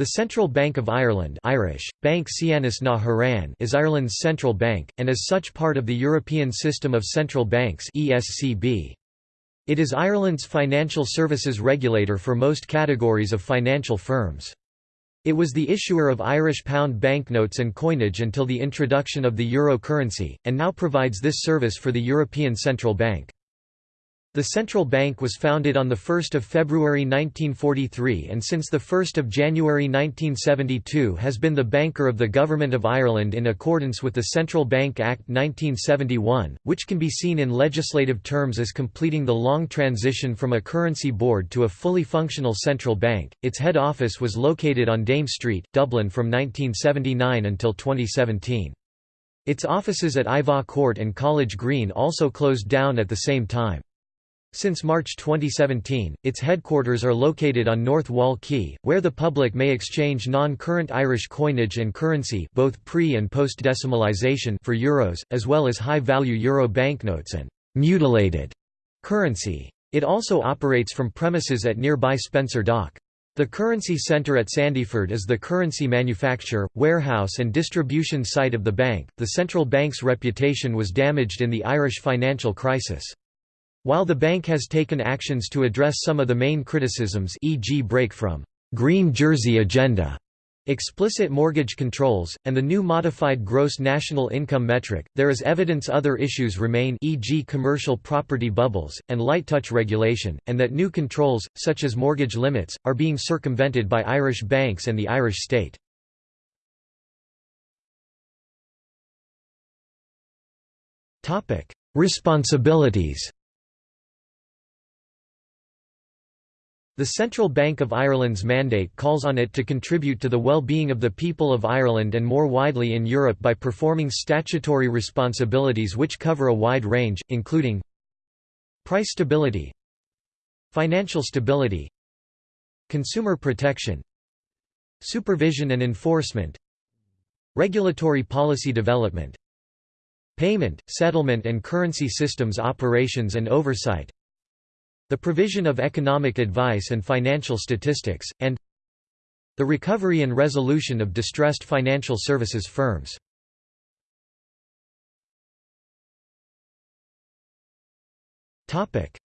The Central Bank of Ireland Irish, Bank na HÉireann is Ireland's central bank, and as such part of the European System of Central Banks ESCB. It is Ireland's financial services regulator for most categories of financial firms. It was the issuer of Irish pound banknotes and coinage until the introduction of the euro currency, and now provides this service for the European Central Bank. The central bank was founded on 1 February 1943 and since 1 January 1972 has been the banker of the Government of Ireland in accordance with the Central Bank Act 1971, which can be seen in legislative terms as completing the long transition from a currency board to a fully functional central bank. Its head office was located on Dame Street, Dublin from 1979 until 2017. Its offices at Iveagh Court and College Green also closed down at the same time. Since March 2017, its headquarters are located on North Wall Quay, where the public may exchange non-current Irish coinage and currency both pre- and post-decimalisation for euros, as well as high-value euro banknotes and «mutilated» currency. It also operates from premises at nearby Spencer Dock. The Currency Centre at Sandyford is the currency manufacture, warehouse, and distribution site of the bank. The central bank's reputation was damaged in the Irish financial crisis. While the bank has taken actions to address some of the main criticisms e.g. break from «green jersey agenda» explicit mortgage controls, and the new modified gross national income metric, there is evidence other issues remain e.g. commercial property bubbles, and light touch regulation, and that new controls, such as mortgage limits, are being circumvented by Irish banks and the Irish state. Responsibilities The Central Bank of Ireland's mandate calls on it to contribute to the well-being of the people of Ireland and more widely in Europe by performing statutory responsibilities which cover a wide range, including price stability financial stability consumer protection supervision and enforcement regulatory policy development payment, settlement and currency systems operations and oversight the provision of economic advice and financial statistics, and the recovery and resolution of distressed financial services firms.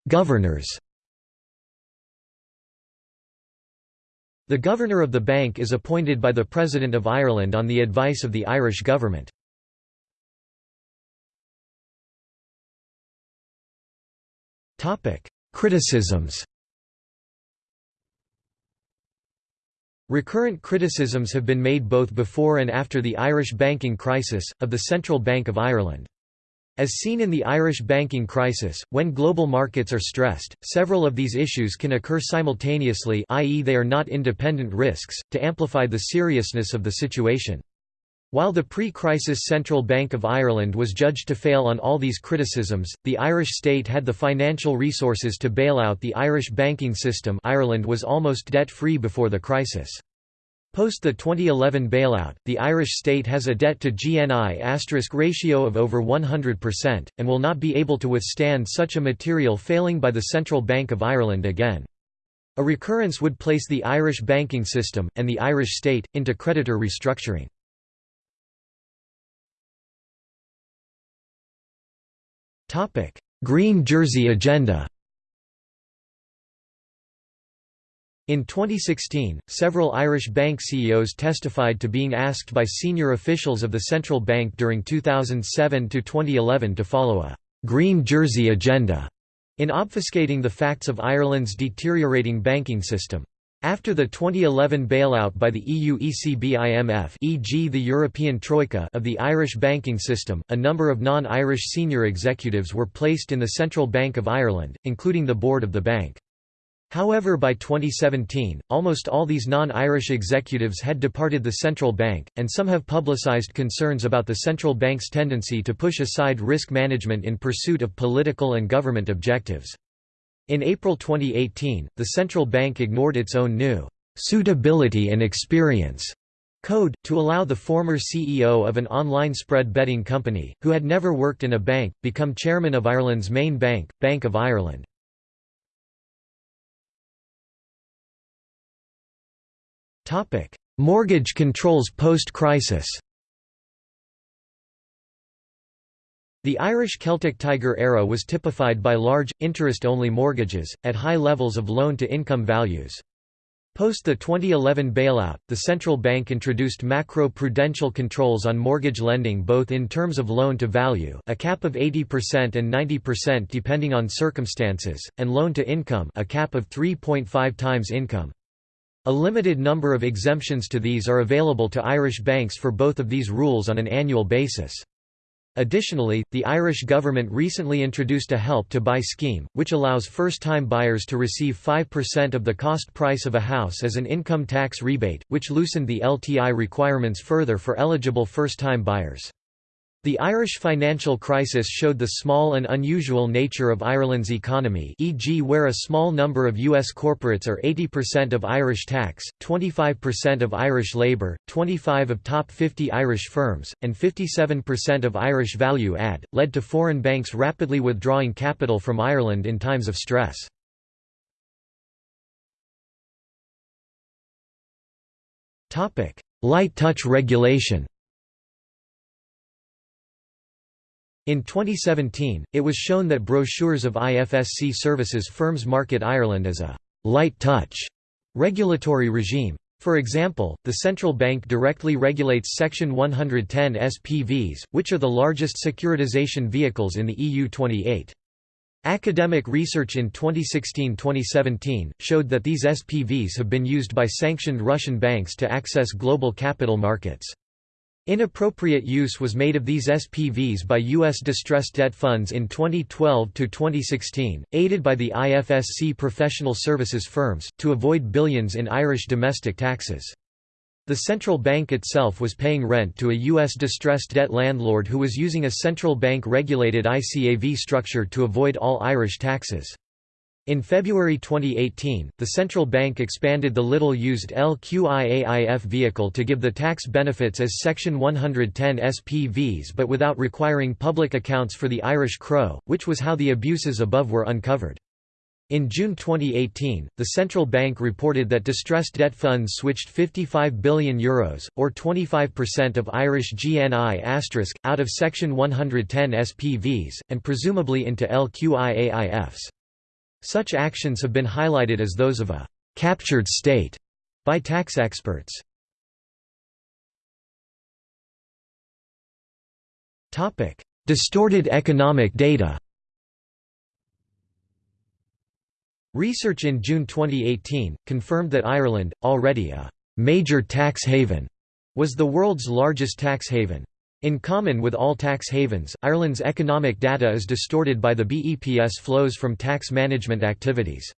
Governors The governor of the bank is appointed by the President of Ireland on the advice of the Irish government. Topic: Criticisms Recurrent criticisms have been made both before and after the Irish banking crisis, of the Central Bank of Ireland. As seen in the Irish banking crisis, when global markets are stressed, several of these issues can occur simultaneously i.e. they are not independent risks, to amplify the seriousness of the situation. While the pre-crisis Central Bank of Ireland was judged to fail on all these criticisms, the Irish state had the financial resources to bail out the Irish banking system Ireland was almost debt-free before the crisis. Post the 2011 bailout, the Irish state has a debt-to-GNI ratio of over 100%, and will not be able to withstand such a material failing by the Central Bank of Ireland again. A recurrence would place the Irish banking system, and the Irish state, into creditor restructuring. Green Jersey agenda In 2016, several Irish bank CEOs testified to being asked by senior officials of the central bank during 2007 to 2011 to follow a «Green Jersey agenda» in obfuscating the facts of Ireland's deteriorating banking system. After the 2011 bailout by the EU ECB IMF e.g. the European Troika of the Irish banking system, a number of non-Irish senior executives were placed in the Central Bank of Ireland, including the board of the bank. However by 2017, almost all these non-Irish executives had departed the central bank, and some have publicised concerns about the central bank's tendency to push aside risk management in pursuit of political and government objectives. In April 2018, the central bank ignored its own new suitability and experience code, to allow the former CEO of an online spread betting company, who had never worked in a bank, become chairman of Ireland's main bank, Bank of Ireland. Mortgage controls post-crisis The Irish Celtic Tiger era was typified by large, interest-only mortgages, at high levels of loan-to-income values. Post the 2011 bailout, the central bank introduced macro-prudential controls on mortgage lending both in terms of loan-to-value a cap of 80% and 90% depending on circumstances, and loan-to-income a cap of 3.5 times income. A limited number of exemptions to these are available to Irish banks for both of these rules on an annual basis. Additionally, the Irish government recently introduced a Help to Buy scheme, which allows first-time buyers to receive 5% of the cost price of a house as an income tax rebate, which loosened the LTI requirements further for eligible first-time buyers. The Irish financial crisis showed the small and unusual nature of Ireland's economy e.g. where a small number of U.S. corporates are 80% of Irish tax, 25% of Irish labour, 25 of top 50 Irish firms, and 57% of Irish value add, led to foreign banks rapidly withdrawing capital from Ireland in times of stress. Light touch regulation In 2017, it was shown that brochures of IFSC services firms market Ireland as a «light touch» regulatory regime. For example, the central bank directly regulates Section 110 SPVs, which are the largest securitization vehicles in the EU 28. Academic research in 2016–2017, showed that these SPVs have been used by sanctioned Russian banks to access global capital markets. Inappropriate use was made of these SPVs by U.S. distressed debt funds in 2012–2016, aided by the IFSC professional services firms, to avoid billions in Irish domestic taxes. The central bank itself was paying rent to a U.S. distressed debt landlord who was using a central bank-regulated ICAV structure to avoid all Irish taxes. In February 2018, the central bank expanded the little-used LQIAIF vehicle to give the tax benefits as Section 110 SPVs but without requiring public accounts for the Irish CRO, which was how the abuses above were uncovered. In June 2018, the central bank reported that distressed debt funds switched €55 billion, Euros, or 25% of Irish GNI*, out of Section 110 SPVs, and presumably into LQIAIFs. Such actions have been highlighted as those of a «captured state» by tax experts. Distorted economic data Research in June 2018, confirmed that Ireland, already a «major tax haven», was the world's largest tax haven. In common with all tax havens, Ireland's economic data is distorted by the BEPS flows from tax management activities.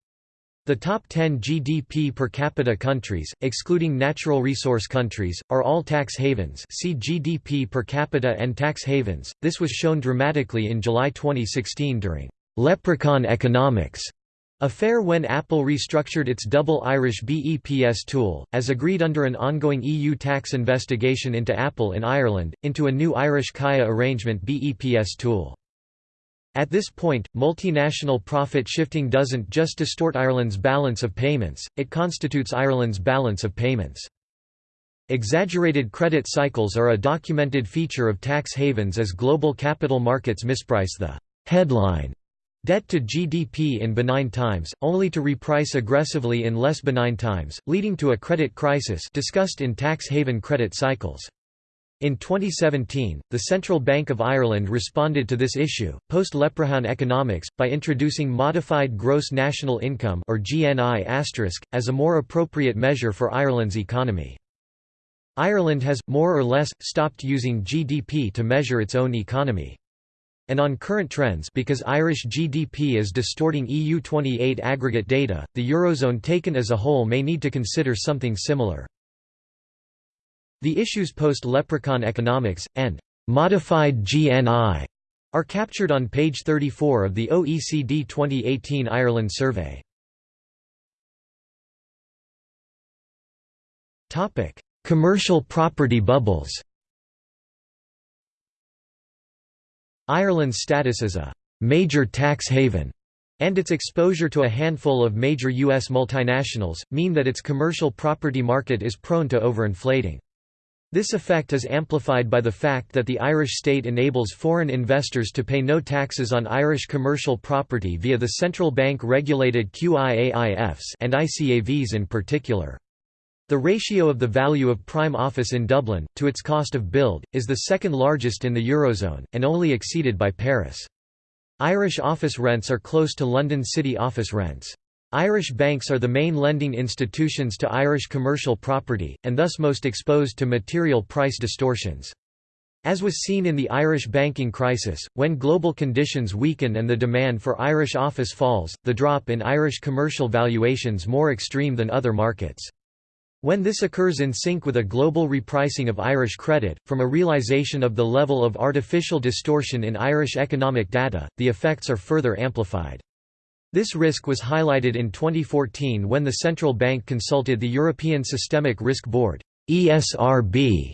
The top 10 GDP per capita countries, excluding natural resource countries, are all tax havens see GDP per capita and tax havens. This was shown dramatically in July 2016 during «leprechaun economics» Affair when Apple restructured its double Irish BEPS tool, as agreed under an ongoing EU tax investigation into Apple in Ireland, into a new Irish CAIA arrangement BEPS tool. At this point, multinational profit shifting doesn't just distort Ireland's balance of payments, it constitutes Ireland's balance of payments. Exaggerated credit cycles are a documented feature of tax havens as global capital markets misprice the headline Debt to GDP in benign times, only to reprice aggressively in less benign times, leading to a credit crisis discussed in tax haven credit cycles. In 2017, the Central Bank of Ireland responded to this issue, post-Leprechaun economics, by introducing Modified Gross National Income or GNI*, as a more appropriate measure for Ireland's economy. Ireland has, more or less, stopped using GDP to measure its own economy and on current trends because Irish GDP is distorting EU28 aggregate data, the Eurozone taken as a whole may need to consider something similar. The issues post-leprechaun economics, and «modified GNI» are captured on page 34 of the OECD 2018 Ireland survey. Commercial property bubbles Ireland's status as a «major tax haven» and its exposure to a handful of major U.S. multinationals, mean that its commercial property market is prone to overinflating. This effect is amplified by the fact that the Irish state enables foreign investors to pay no taxes on Irish commercial property via the central bank regulated QIAIFs and ICAVs in particular. The ratio of the value of prime office in Dublin, to its cost of build, is the second largest in the Eurozone, and only exceeded by Paris. Irish office rents are close to London city office rents. Irish banks are the main lending institutions to Irish commercial property, and thus most exposed to material price distortions. As was seen in the Irish banking crisis, when global conditions weaken and the demand for Irish office falls, the drop in Irish commercial valuations more extreme than other markets. When this occurs in sync with a global repricing of Irish credit, from a realization of the level of artificial distortion in Irish economic data, the effects are further amplified. This risk was highlighted in 2014 when the central bank consulted the European Systemic Risk Board (ESRB)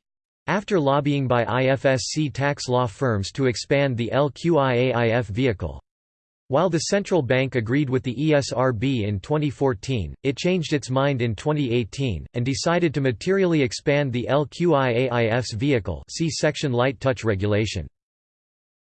after lobbying by IFSC tax law firms to expand the LQIAIF vehicle. While the central bank agreed with the ESRB in 2014, it changed its mind in 2018, and decided to materially expand the LQIAIF's vehicle see section light touch regulation.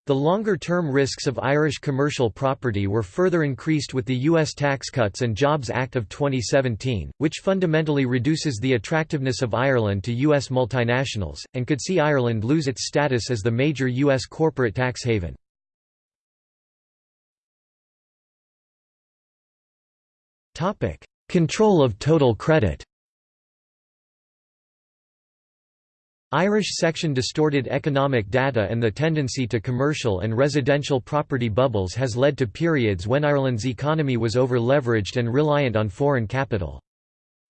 The longer-term risks of Irish commercial property were further increased with the U.S. Tax Cuts and Jobs Act of 2017, which fundamentally reduces the attractiveness of Ireland to U.S. multinationals, and could see Ireland lose its status as the major U.S. corporate tax haven. Control of total credit Irish section distorted economic data and the tendency to commercial and residential property bubbles has led to periods when Ireland's economy was over-leveraged and reliant on foreign capital.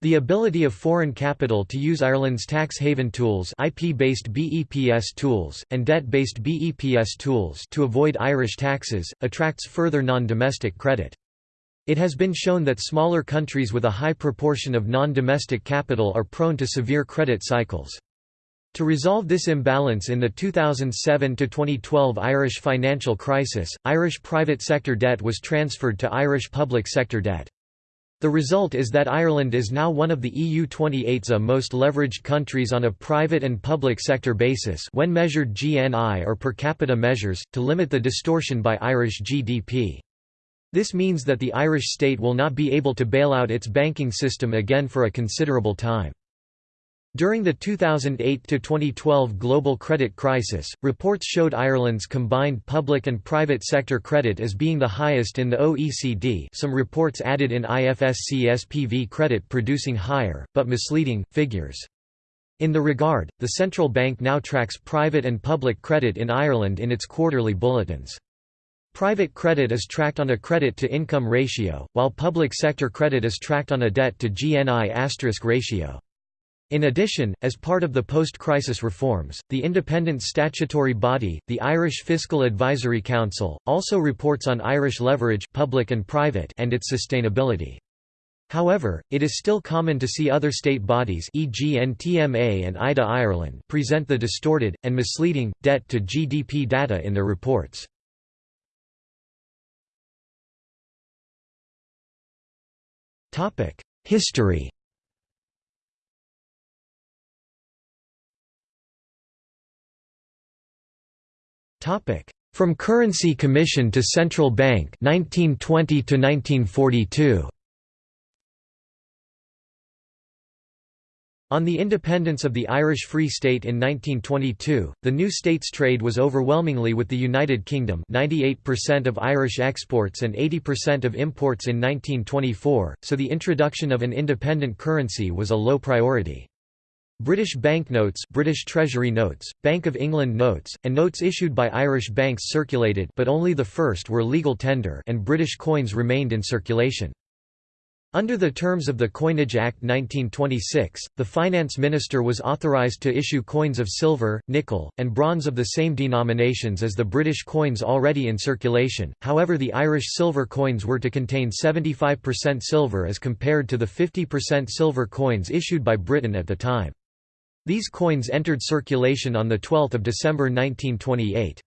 The ability of foreign capital to use Ireland's tax haven tools IP-based BEPS tools, and debt-based BEPS tools to avoid Irish taxes, attracts further non-domestic credit. It has been shown that smaller countries with a high proportion of non-domestic capital are prone to severe credit cycles. To resolve this imbalance in the 2007–2012 Irish financial crisis, Irish private sector debt was transferred to Irish public sector debt. The result is that Ireland is now one of the EU 28's uh, most leveraged countries on a private and public sector basis when measured GNI or per capita measures, to limit the distortion by Irish GDP. This means that the Irish state will not be able to bail out its banking system again for a considerable time. During the 2008–2012 global credit crisis, reports showed Ireland's combined public and private sector credit as being the highest in the OECD some reports added in IFSC SPV credit producing higher, but misleading, figures. In the regard, the central bank now tracks private and public credit in Ireland in its quarterly bulletins. Private credit is tracked on a credit-to-income ratio, while public sector credit is tracked on a debt-to-GNI ratio. In addition, as part of the post-crisis reforms, the independent statutory body, the Irish Fiscal Advisory Council, also reports on Irish leverage public and, private and its sustainability. However, it is still common to see other state bodies e.g. NTMA and IDA Ireland present the distorted, and misleading, debt-to-GDP data in their reports. History. From Currency Commission to Central Bank 1920 to 1942 On the independence of the Irish Free State in 1922, the new state's trade was overwhelmingly with the United Kingdom 98% of Irish exports and 80% of imports in 1924, so the introduction of an independent currency was a low priority. British banknotes British Treasury notes, Bank of England notes, and notes issued by Irish banks circulated but only the first were legal tender and British coins remained in circulation. Under the terms of the Coinage Act 1926, the finance minister was authorised to issue coins of silver, nickel, and bronze of the same denominations as the British coins already in circulation, however the Irish silver coins were to contain 75% silver as compared to the 50% silver coins issued by Britain at the time. These coins entered circulation on 12 December 1928.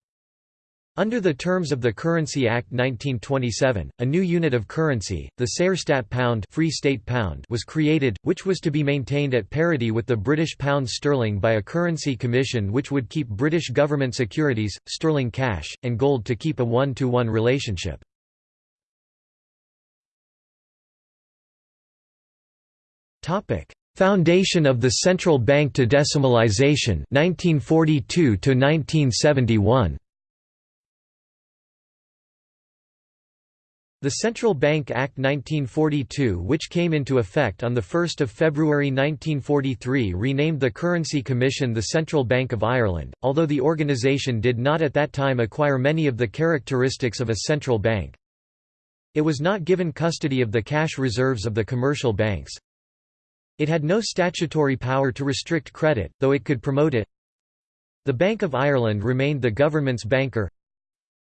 Under the terms of the Currency Act 1927, a new unit of currency, the Saorstát pound, Free State pound was created, which was to be maintained at parity with the British pound sterling by a currency commission which would keep British government securities, sterling cash, and gold to keep a one-to-one -one relationship. Foundation of the central bank to decimalization 1942 to 1971 The Central Bank Act 1942 which came into effect on 1 February 1943 renamed the Currency Commission the Central Bank of Ireland, although the organisation did not at that time acquire many of the characteristics of a central bank. It was not given custody of the cash reserves of the commercial banks. It had no statutory power to restrict credit, though it could promote it. The Bank of Ireland remained the government's banker.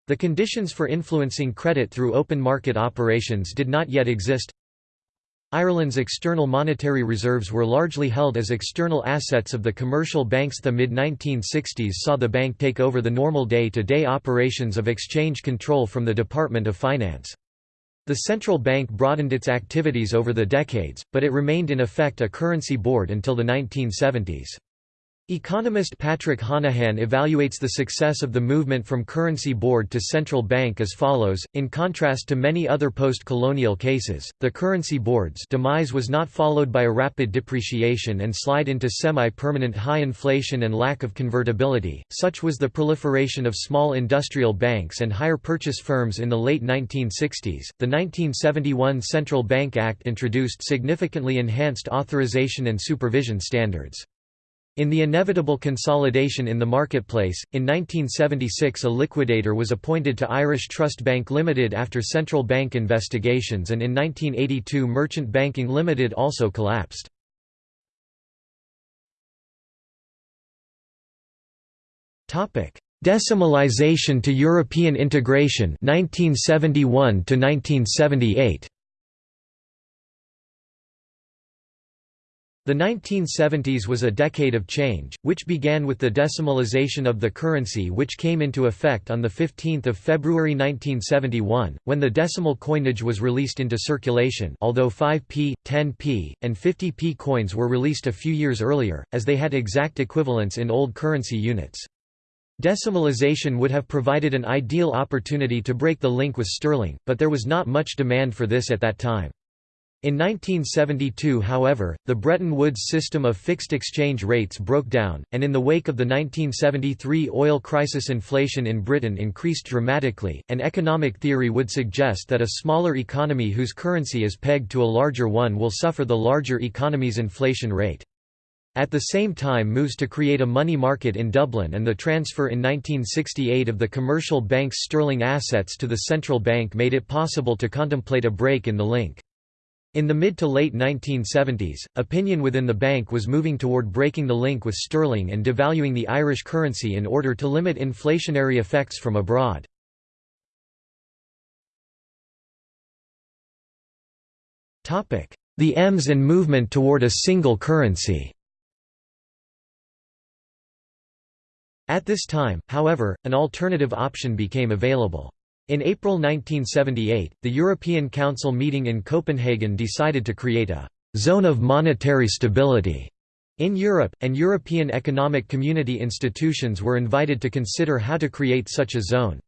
The conditions for influencing credit through open market operations did not yet exist. Ireland's external monetary reserves were largely held as external assets of the commercial banks. The mid 1960s saw the bank take over the normal day to day operations of exchange control from the Department of Finance. The central bank broadened its activities over the decades, but it remained in effect a currency board until the 1970s. Economist Patrick Honohan evaluates the success of the movement from currency board to central bank as follows, in contrast to many other post-colonial cases, the currency board's demise was not followed by a rapid depreciation and slide into semi-permanent high inflation and lack of convertibility, such was the proliferation of small industrial banks and hire purchase firms in the late 1960s. The 1971 Central Bank Act introduced significantly enhanced authorization and supervision standards. In the inevitable consolidation in the marketplace, in 1976 a liquidator was appointed to Irish Trust Bank Limited after central bank investigations and in 1982 Merchant Banking Limited also collapsed. Decimalization to European integration 1971 to 1978 The 1970s was a decade of change, which began with the decimalization of the currency which came into effect on 15 February 1971, when the decimal coinage was released into circulation although 5p, 10p, and 50p coins were released a few years earlier, as they had exact equivalents in old currency units. Decimalization would have provided an ideal opportunity to break the link with sterling, but there was not much demand for this at that time. In 1972 however, the Bretton Woods system of fixed exchange rates broke down, and in the wake of the 1973 oil crisis inflation in Britain increased dramatically, and economic theory would suggest that a smaller economy whose currency is pegged to a larger one will suffer the larger economy's inflation rate. At the same time moves to create a money market in Dublin and the transfer in 1968 of the commercial bank's sterling assets to the central bank made it possible to contemplate a break in the link. In the mid to late 1970s, opinion within the bank was moving toward breaking the link with sterling and devaluing the Irish currency in order to limit inflationary effects from abroad. The EMS and movement toward a single currency At this time, however, an alternative option became available. In April 1978, the European Council meeting in Copenhagen decided to create a «zone of monetary stability» in Europe, and European Economic Community institutions were invited to consider how to create such a zone.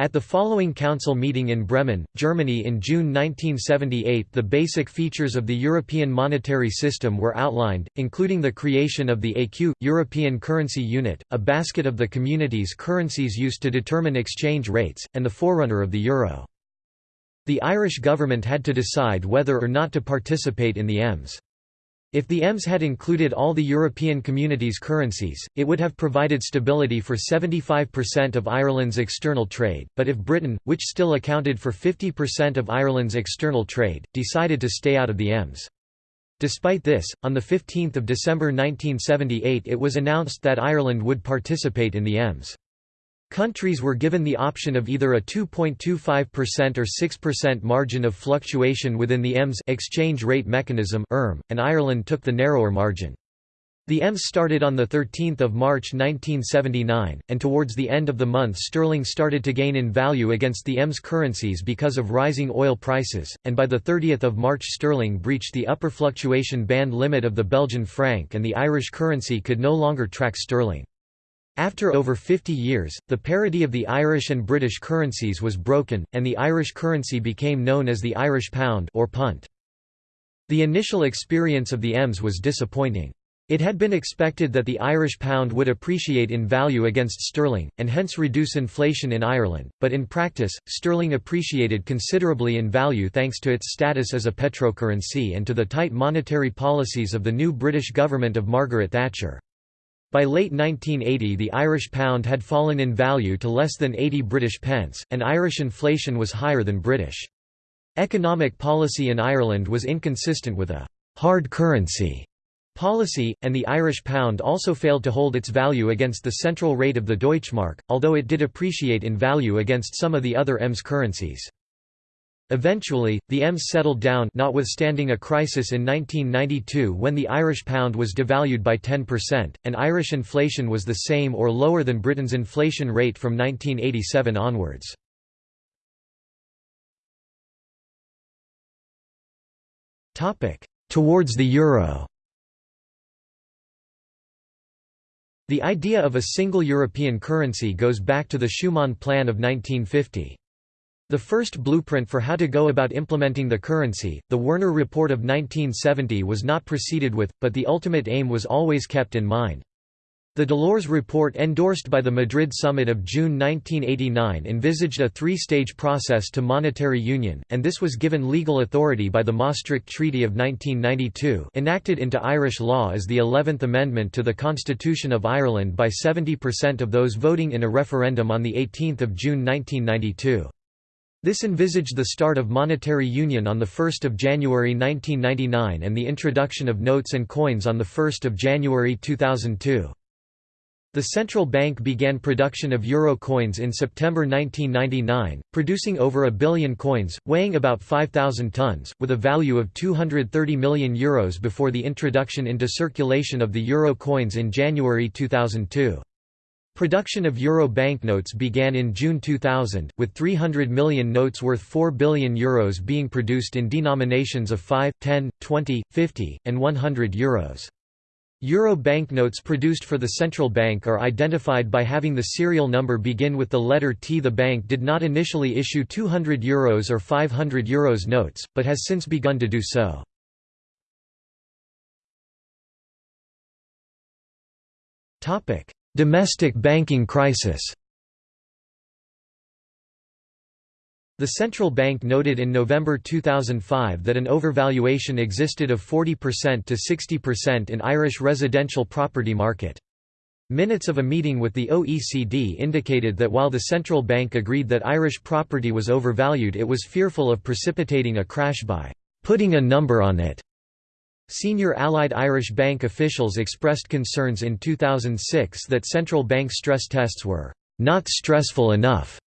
At the following council meeting in Bremen, Germany in June 1978 the basic features of the European monetary system were outlined, including the creation of the ECU, European Currency Unit, a basket of the community's currencies used to determine exchange rates, and the forerunner of the euro. The Irish government had to decide whether or not to participate in the EMS. If the EMS had included all the European community's currencies, it would have provided stability for 75% of Ireland's external trade, but if Britain, which still accounted for 50% of Ireland's external trade, decided to stay out of the EMS. Despite this, on 15 December 1978 it was announced that Ireland would participate in the EMS. Countries were given the option of either a 2.25% or 6% margin of fluctuation within the EMS exchange rate mechanism ERM, and Ireland took the narrower margin. The EMS started on 13 March 1979, and towards the end of the month sterling started to gain in value against the EMS currencies because of rising oil prices, and by 30 March sterling breached the upper fluctuation band limit of the Belgian franc and the Irish currency could no longer track sterling. After over 50 years, the parity of the Irish and British currencies was broken, and the Irish currency became known as the Irish pound or punt. The initial experience of the EMS was disappointing. It had been expected that the Irish pound would appreciate in value against sterling, and hence reduce inflation in Ireland, but in practice, sterling appreciated considerably in value thanks to its status as a petrocurrency and to the tight monetary policies of the new British government of Margaret Thatcher. By late 1980 the Irish pound had fallen in value to less than 80 British pence, and Irish inflation was higher than British. Economic policy in Ireland was inconsistent with a «hard currency» policy, and the Irish pound also failed to hold its value against the central rate of the Deutschmark, although it did appreciate in value against some of the other EMS currencies. Eventually, the EMS settled down notwithstanding a crisis in 1992 when the Irish pound was devalued by 10%, and Irish inflation was the same or lower than Britain's inflation rate from 1987 onwards. Towards the euro The idea of a single European currency goes back to the Schuman Plan of 1950. The first blueprint for how to go about implementing the currency, the Werner Report of 1970 was not proceeded with, but the ultimate aim was always kept in mind. The Delors report endorsed by the Madrid summit of June 1989 envisaged a three-stage process to monetary union, and this was given legal authority by the Maastricht Treaty of 1992 enacted into Irish law as the 11th Amendment to the Constitution of Ireland by 70% of those voting in a referendum on 18 June 1992. This envisaged the start of monetary union on 1 January 1999 and the introduction of notes and coins on 1 January 2002. The central bank began production of euro coins in September 1999, producing over a billion coins, weighing about 5,000 tons, with a value of 230 million euros before the introduction into circulation of the euro coins in January 2002. Production of euro banknotes began in June 2000, with 300 million notes worth 4 billion euros being produced in denominations of 5, 10, 20, 50, and 100 euros. Euro banknotes produced for the central bank are identified by having the serial number begin with the letter T. The bank did not initially issue 200 euros or 500 euros notes, but has since begun to do so. Domestic banking crisis The central bank noted in November 2005 that an overvaluation existed of 40% to 60% in Irish residential property market. Minutes of a meeting with the OECD indicated that while the central bank agreed that Irish property was overvalued it was fearful of precipitating a crash by «putting a number on it». Senior Allied Irish Bank officials expressed concerns in 2006 that central bank stress tests were «not stressful enough»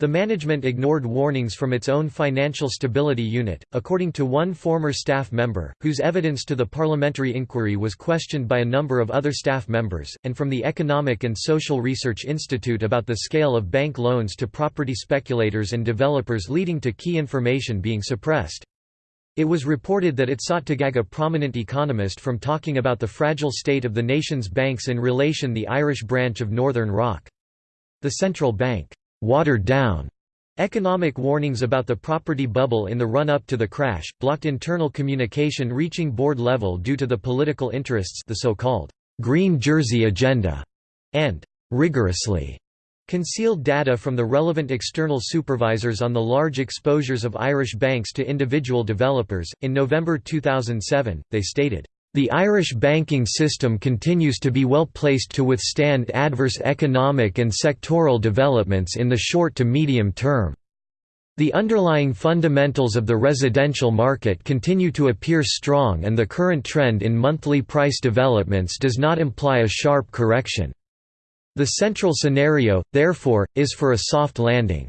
The management ignored warnings from its own Financial Stability Unit, according to one former staff member, whose evidence to the parliamentary inquiry was questioned by a number of other staff members, and from the Economic and Social Research Institute about the scale of bank loans to property speculators and developers leading to key information being suppressed. It was reported that it sought to gag a prominent economist from talking about the fragile state of the nation's banks in relation the Irish branch of Northern Rock. The central bank watered down Economic warnings about the property bubble in the run-up to the crash, blocked internal communication reaching board level due to the political interests the so-called «Green Jersey Agenda» and «rigorously» concealed data from the relevant external supervisors on the large exposures of Irish banks to individual developers. In November 2007, they stated, the Irish banking system continues to be well placed to withstand adverse economic and sectoral developments in the short to medium term. The underlying fundamentals of the residential market continue to appear strong and the current trend in monthly price developments does not imply a sharp correction. The central scenario, therefore, is for a soft landing.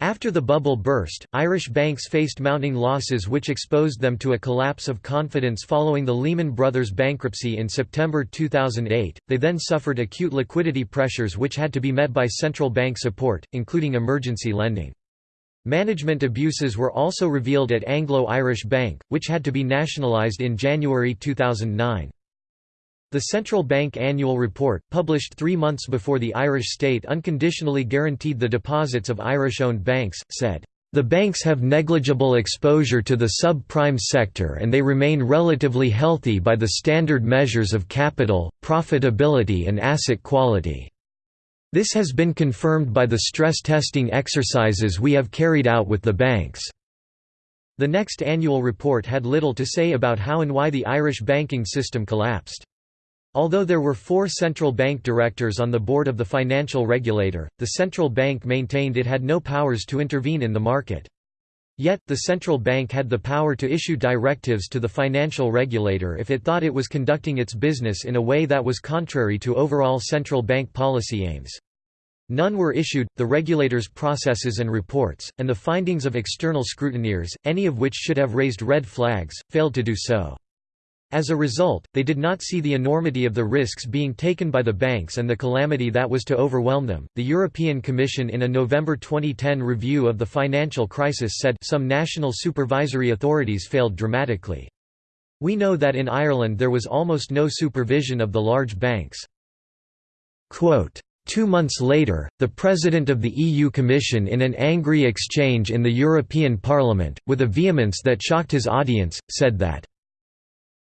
After the bubble burst, Irish banks faced mounting losses which exposed them to a collapse of confidence following the Lehman Brothers bankruptcy in September 2008. They then suffered acute liquidity pressures which had to be met by central bank support, including emergency lending. Management abuses were also revealed at Anglo-Irish Bank, which had to be nationalised in January 2009. The Central Bank Annual Report, published three months before the Irish state unconditionally guaranteed the deposits of Irish-owned banks, said, "...the banks have negligible exposure to the subprime sector and they remain relatively healthy by the standard measures of capital, profitability and asset quality." This has been confirmed by the stress testing exercises we have carried out with the banks. The next annual report had little to say about how and why the Irish banking system collapsed. Although there were four central bank directors on the board of the financial regulator, the central bank maintained it had no powers to intervene in the market. Yet, the central bank had the power to issue directives to the financial regulator if it thought it was conducting its business in a way that was contrary to overall central bank policy aims. None were issued, the regulator's processes and reports, and the findings of external scrutineers, any of which should have raised red flags, failed to do so. As a result, they did not see the enormity of the risks being taken by the banks and the calamity that was to overwhelm them. The European Commission, in a November 2010 review of the financial crisis, said some national supervisory authorities failed dramatically. We know that in Ireland there was almost no supervision of the large banks. Quote, Two months later, the President of the EU Commission in an angry exchange in the European Parliament, with a vehemence that shocked his audience, said that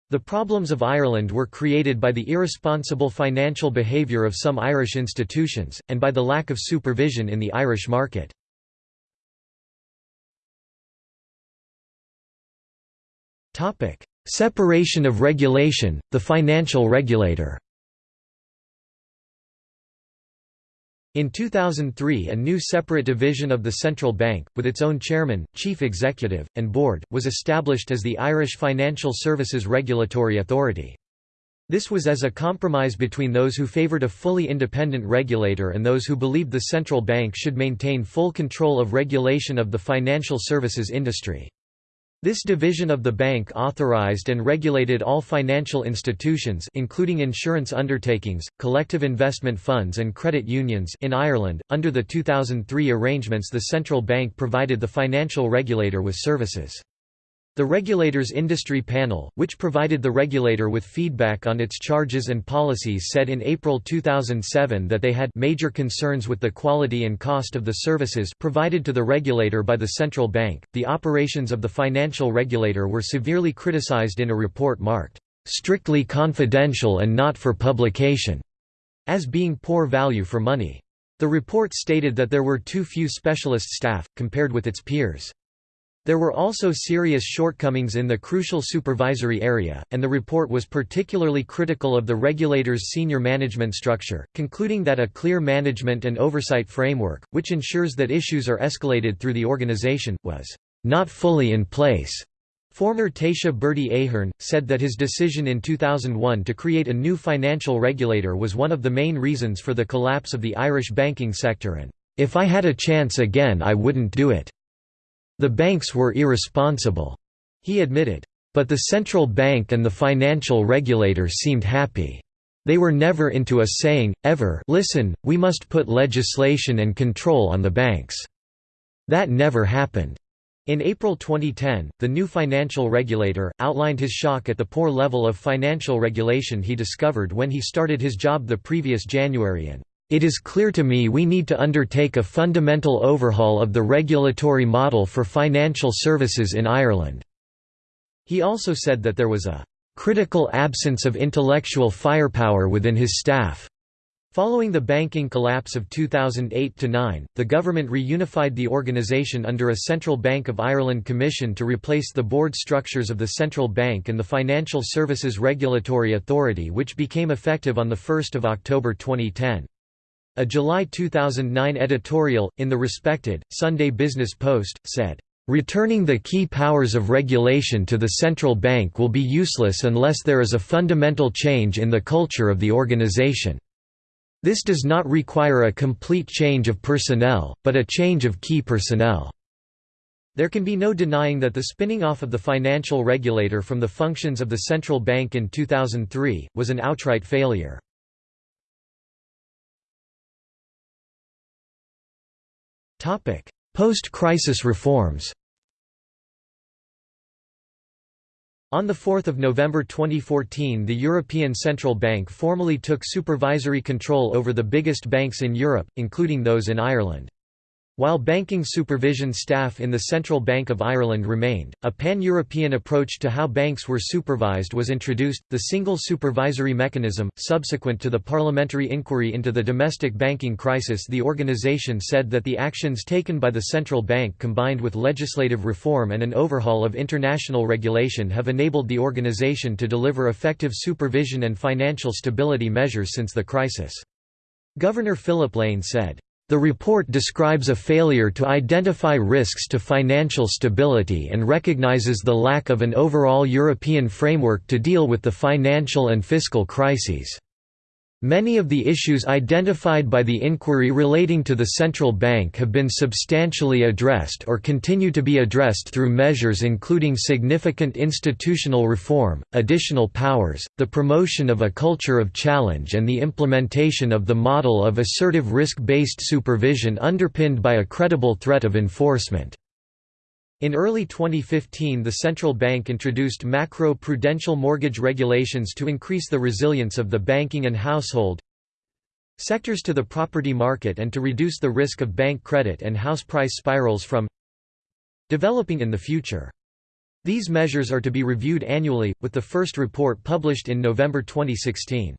the problems of Ireland were created by the irresponsible financial behaviour of some Irish institutions, and by the lack of supervision in the Irish market. Separation of regulation, the financial regulator In 2003 a new separate division of the central bank, with its own chairman, chief executive, and board, was established as the Irish Financial Services Regulatory Authority. This was as a compromise between those who favoured a fully independent regulator and those who believed the central bank should maintain full control of regulation of the financial services industry. This division of the bank authorized and regulated all financial institutions including insurance undertakings, collective investment funds and credit unions in Ireland. Under the 2003 arrangements the central bank provided the financial regulator with services. The regulator's industry panel, which provided the regulator with feedback on its charges and policies said in April 2007 that they had major concerns with the quality and cost of the services provided to the regulator by the central bank. The operations of the financial regulator were severely criticized in a report marked strictly confidential and not for publication as being poor value for money. The report stated that there were too few specialist staff, compared with its peers. There were also serious shortcomings in the crucial supervisory area, and the report was particularly critical of the regulator's senior management structure, concluding that a clear management and oversight framework, which ensures that issues are escalated through the organization, was not fully in place. Former Taoiseach Bertie Ahern, said that his decision in 2001 to create a new financial regulator was one of the main reasons for the collapse of the Irish banking sector and, "...if I had a chance again I wouldn't do it." The banks were irresponsible, he admitted. But the central bank and the financial regulator seemed happy. They were never into us saying, ever listen, we must put legislation and control on the banks. That never happened. In April 2010, the new financial regulator, outlined his shock at the poor level of financial regulation he discovered when he started his job the previous January and it is clear to me we need to undertake a fundamental overhaul of the regulatory model for financial services in Ireland." He also said that there was a "...critical absence of intellectual firepower within his staff." Following the banking collapse of 2008–9, the government reunified the organisation under a Central Bank of Ireland Commission to replace the board structures of the Central Bank and the Financial Services Regulatory Authority which became effective on 1 October 2010. A July 2009 editorial, in the respected, Sunday Business Post, said, "...returning the key powers of regulation to the central bank will be useless unless there is a fundamental change in the culture of the organization." This does not require a complete change of personnel, but a change of key personnel. There can be no denying that the spinning off of the financial regulator from the functions of the central bank in 2003, was an outright failure. Post-crisis reforms On 4 November 2014 the European Central Bank formally took supervisory control over the biggest banks in Europe, including those in Ireland. While banking supervision staff in the Central Bank of Ireland remained, a pan-European approach to how banks were supervised was introduced, the single supervisory mechanism. Subsequent to the parliamentary inquiry into the domestic banking crisis the organisation said that the actions taken by the central bank combined with legislative reform and an overhaul of international regulation have enabled the organisation to deliver effective supervision and financial stability measures since the crisis. Governor Philip Lane said, the report describes a failure to identify risks to financial stability and recognizes the lack of an overall European framework to deal with the financial and fiscal crises. Many of the issues identified by the inquiry relating to the central bank have been substantially addressed or continue to be addressed through measures including significant institutional reform, additional powers, the promotion of a culture of challenge and the implementation of the model of assertive risk-based supervision underpinned by a credible threat of enforcement. In early 2015 the central bank introduced macro-prudential mortgage regulations to increase the resilience of the banking and household sectors to the property market and to reduce the risk of bank credit and house price spirals from developing in the future. These measures are to be reviewed annually, with the first report published in November 2016.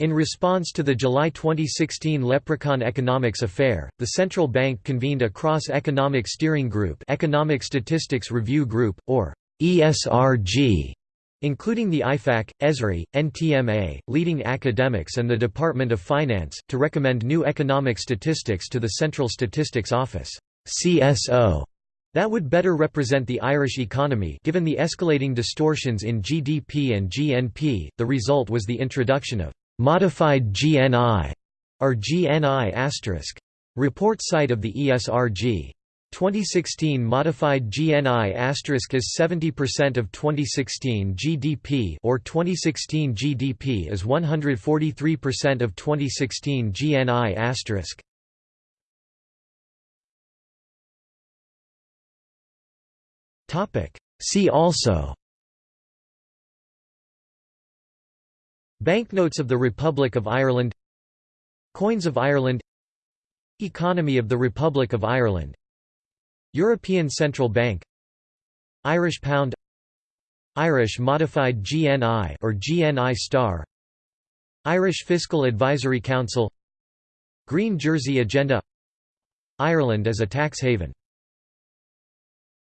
In response to the July 2016 Leprechaun Economics Affair, the central bank convened a cross-economic steering group Economic Statistics Review Group, or ESRG, including the IFAC, ESRI, NTMA, leading academics and the Department of Finance, to recommend new economic statistics to the Central Statistics Office CSO, that would better represent the Irish economy given the escalating distortions in GDP and GNP. The result was the introduction of Modified GNI or GNI Report site of the ESRG. 2016 modified GNI asterisk is 70% of 2016 GDP or 2016 GDP is 143% of 2016 GNI asterisk. Topic See also Banknotes of the Republic of Ireland. Coins of Ireland. Economy of the Republic of Ireland. European Central Bank. Irish Pound. Irish Modified GNI or GNI Star. Irish Fiscal Advisory Council. Green Jersey Agenda. Ireland as a tax haven